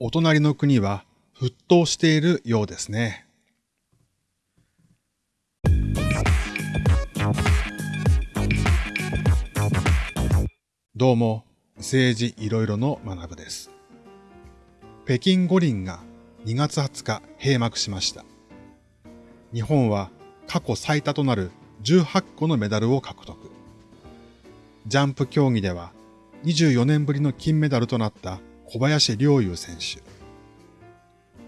お隣の国は沸騰しているようですね。どうも、政治いろいろの学部です。北京五輪が2月20日閉幕しました。日本は過去最多となる18個のメダルを獲得。ジャンプ競技では24年ぶりの金メダルとなった小林陵侑選手。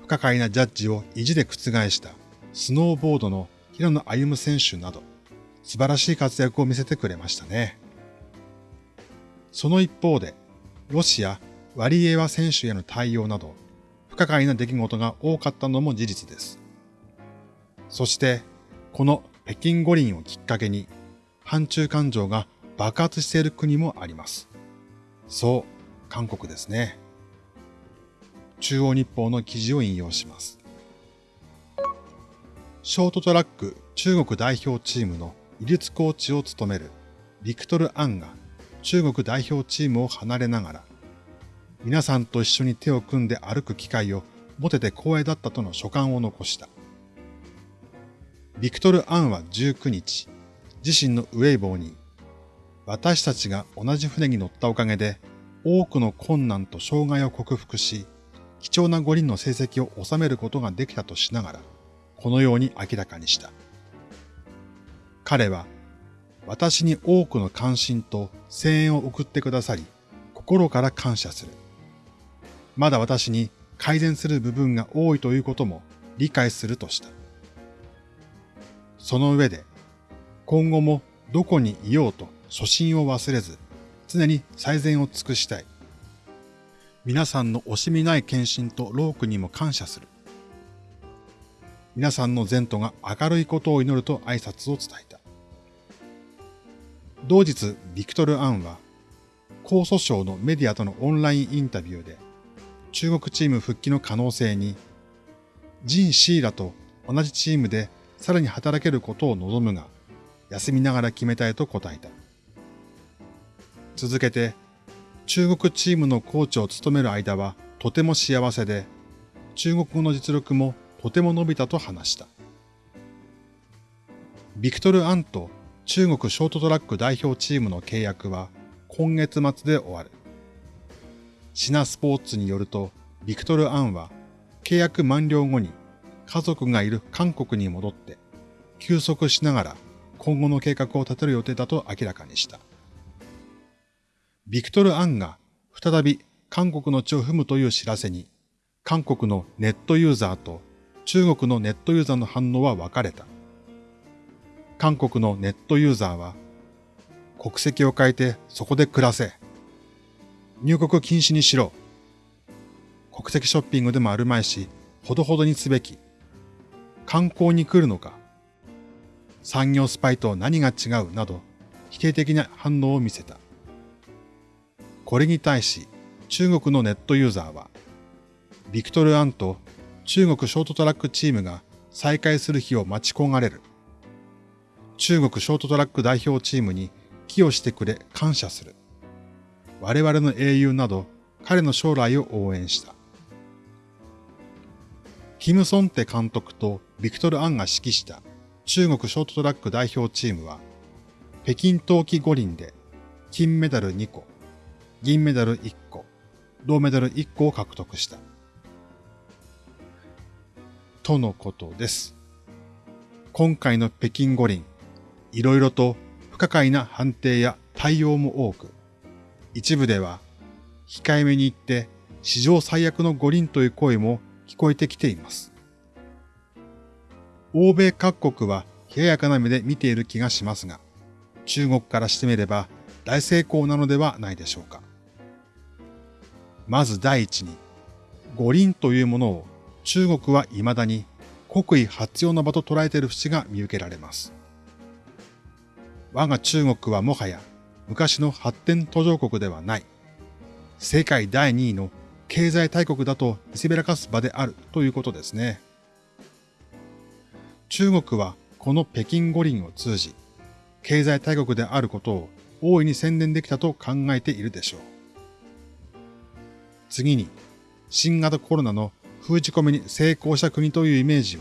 不可解なジャッジを意地で覆したスノーボードの平野歩夢選手など素晴らしい活躍を見せてくれましたね。その一方で、ロシア、ワリエワ選手への対応など不可解な出来事が多かったのも事実です。そして、この北京五輪をきっかけに、反中感情が爆発している国もあります。そう、韓国ですね。中央日報の記事を引用します。ショートトラック中国代表チームの技術コーチを務めるビクトル・アンが中国代表チームを離れながら、皆さんと一緒に手を組んで歩く機会を持てて光栄だったとの書簡を残した。ビクトル・アンは19日、自身のウェイボーに、私たちが同じ船に乗ったおかげで多くの困難と障害を克服し、貴重な五輪の成績を収めることができたとしながら、このように明らかにした。彼は、私に多くの関心と声援を送ってくださり、心から感謝する。まだ私に改善する部分が多いということも理解するとした。その上で、今後もどこにいようと初心を忘れず、常に最善を尽くしたい。皆さんの惜しみない献身と労苦にも感謝する。皆さんの前途が明るいことを祈ると挨拶を伝えた。同日、ビクトル・アンは、江蘇省のメディアとのオンラインインタビューで、中国チーム復帰の可能性に、ジン・シーラと同じチームでさらに働けることを望むが、休みながら決めたいと答えた。続けて、中国チームのコーチを務める間はとても幸せで、中国語の実力もとても伸びたと話した。ビクトル・アンと中国ショートトラック代表チームの契約は今月末で終わる。シナスポーツによると、ビクトル・アンは契約満了後に家族がいる韓国に戻って休息しながら今後の計画を立てる予定だと明らかにした。ビクトル・アンが再び韓国の地を踏むという知らせに、韓国のネットユーザーと中国のネットユーザーの反応は分かれた。韓国のネットユーザーは、国籍を変えてそこで暮らせ。入国禁止にしろ。国籍ショッピングでもあるまいし、ほどほどにすべき。観光に来るのか。産業スパイと何が違うなど、否定的な反応を見せた。これに対し中国のネットユーザーは、ビクトル・アンと中国ショートトラックチームが再開する日を待ち焦がれる。中国ショートトラック代表チームに寄与してくれ感謝する。我々の英雄など彼の将来を応援した。キム・ソンテ監督とビクトル・アンが指揮した中国ショートトラック代表チームは、北京冬季五輪で金メダル2個、銀メダル1個、銅メダル1個を獲得した。とのことです。今回の北京五輪、いろいろと不可解な判定や対応も多く、一部では控えめに言って史上最悪の五輪という声も聞こえてきています。欧米各国は冷ややかな目で見ている気がしますが、中国からしてみれば大成功なのではないでしょうか。まず第一に、五輪というものを中国は未だに国威発揚の場と捉えている節が見受けられます。我が中国はもはや昔の発展途上国ではない。世界第2位の経済大国だと見せびらかす場であるということですね。中国はこの北京五輪を通じ、経済大国であることを大いに宣伝できたと考えているでしょう。次に、新型コロナの封じ込めに成功した国というイメージを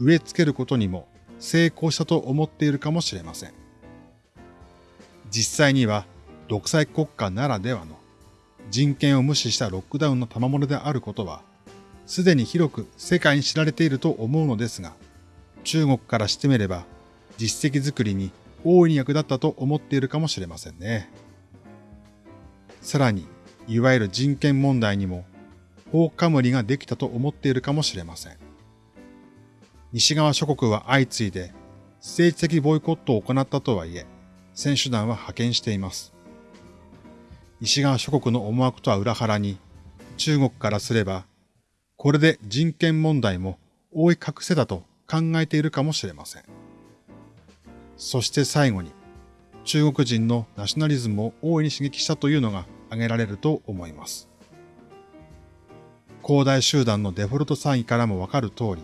植え付けることにも成功したと思っているかもしれません。実際には独裁国家ならではの人権を無視したロックダウンの賜物であることは、すでに広く世界に知られていると思うのですが、中国からしてみれば実績作りに大いに役立ったと思っているかもしれませんね。さらに、いわゆる人権問題にも、放火無理ができたと思っているかもしれません。西側諸国は相次いで政治的ボイコットを行ったとはいえ、選手団は派遣しています。西側諸国の思惑とは裏腹に、中国からすれば、これで人権問題も覆い隠せたと考えているかもしれません。そして最後に、中国人のナショナリズムを大いに刺激したというのが挙げられると思います。広大集団のデフォルト産位からもわかる通り、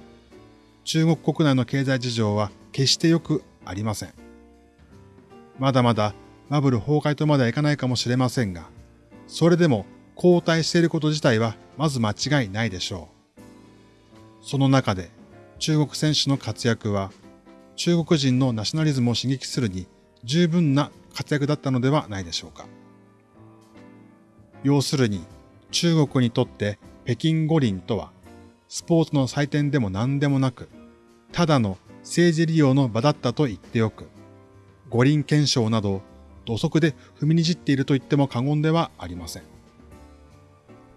中国国内の経済事情は決して良くありません。まだまだバブル崩壊とまではいかないかもしれませんが、それでも後退していること自体はまず間違いないでしょう。その中で中国選手の活躍は中国人のナショナリズムを刺激するに十分な活躍だったのではないでしょうか。要するに中国にとって北京五輪とはスポーツの祭典でも何でもなく、ただの政治利用の場だったと言っておく。五輪憲章など土足で踏みにじっていると言っても過言ではありません。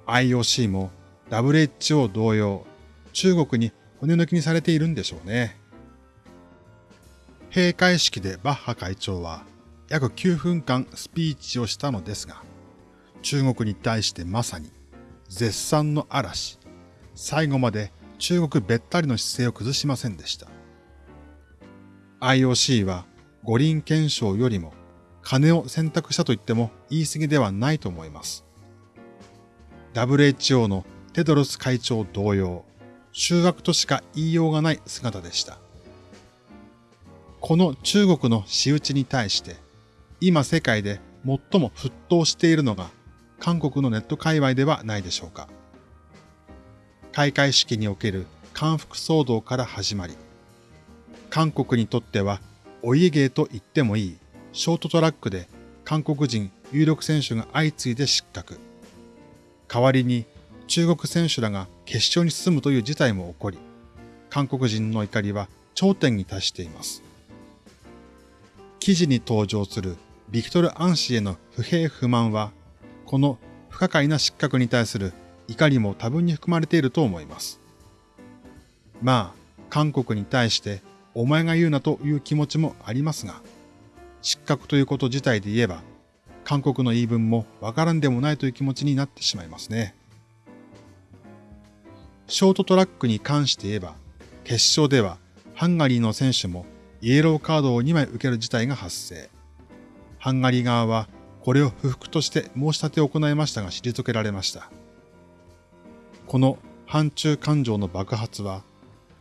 IOC も WHO 同様、中国に骨抜きにされているんでしょうね。閉会式でバッハ会長は約9分間スピーチをしたのですが、中国に対してまさに絶賛の嵐、最後まで中国べったりの姿勢を崩しませんでした。IOC は五輪憲章よりも金を選択したと言っても言い過ぎではないと思います。WHO のテドロス会長同様、修学としか言いようがない姿でした。この中国の仕打ちに対して、今世界で最も沸騰しているのが韓国のネット界隈ではないでしょうか。開会式における韓服騒動から始まり、韓国にとってはお家芸と言ってもいいショートトラックで韓国人有力選手が相次いで失格。代わりに中国選手らが決勝に進むという事態も起こり、韓国人の怒りは頂点に達しています。記事に登場するビクトル・アン氏への不平不満は、この不可解な失格に対する怒りも多分に含まれていると思います。まあ、韓国に対してお前が言うなという気持ちもありますが、失格ということ自体で言えば、韓国の言い分もわからんでもないという気持ちになってしまいますね。ショートトラックに関して言えば、決勝ではハンガリーの選手もイエローカードを2枚受ける事態が発生。ハンガリー側はこれを不服として申し立てを行いましたが退けられました。この反中感情の爆発は、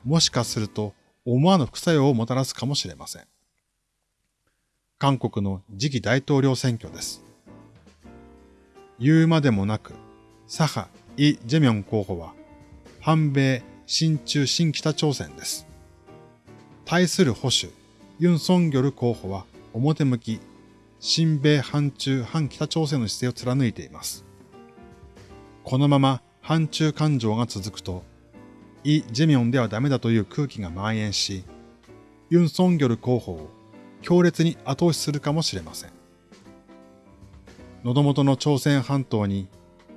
もしかすると思わぬ副作用をもたらすかもしれません。韓国の次期大統領選挙です。言うまでもなく、左派イ・ジェミョン候補は、反米、親中、新北朝鮮です。対する保守、ユン・ソンギョル候補は表向き、親米反中反北朝鮮の姿勢を貫いています。このまま反中感情が続くと、イ・ジェミョンではダメだという空気が蔓延し、ユン・ソンギョル候補を強烈に後押しするかもしれません。喉元の朝鮮半島に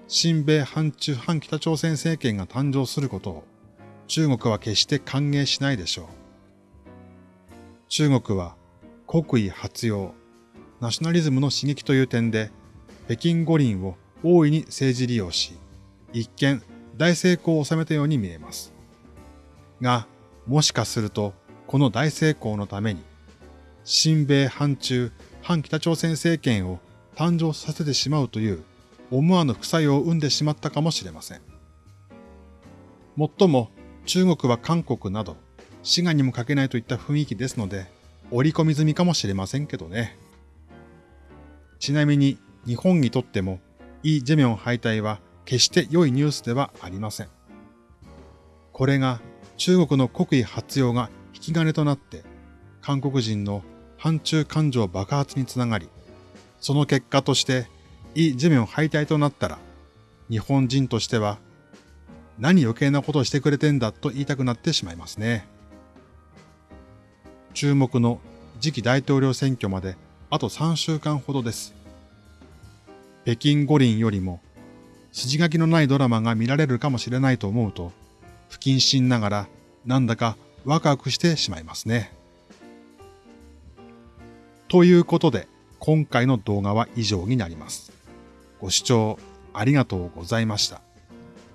親米反中反北朝鮮政権が誕生することを中国は決して歓迎しないでしょう。中国は国威発揚、ナショナリズムの刺激という点で北京五輪を大いに政治利用し、一見大成功を収めたように見えます。が、もしかすると、この大成功のために、親米反中、反北朝鮮政権を誕生させてしまうという思わぬ副作用を生んでしまったかもしれません。もっとも中国は韓国など滋賀にもかけないといった雰囲気ですので、織り込み済みかもしれませんけどね。ちなみに日本にとってもイ・ジェミョン敗退は決して良いニュースではありません。これが中国の国威発揚が引き金となって韓国人の反中感情爆発につながり、その結果としてイ・ジェミョン敗退となったら日本人としては何余計なことをしてくれてんだと言いたくなってしまいますね。注目の次期大統領選挙まであと3週間ほどです。北京五輪よりも筋書きのないドラマが見られるかもしれないと思うと、不謹慎ながらなんだかワクワクしてしまいますね。ということで、今回の動画は以上になります。ご視聴ありがとうございました。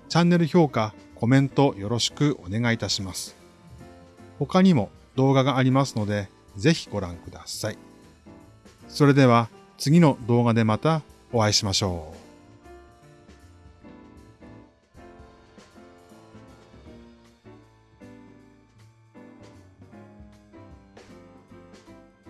チャンネル評価、コメントよろしくお願いいたします。他にも動画がありますので、ぜひご覧ください。それでは次の動画でまたお会いしましょう。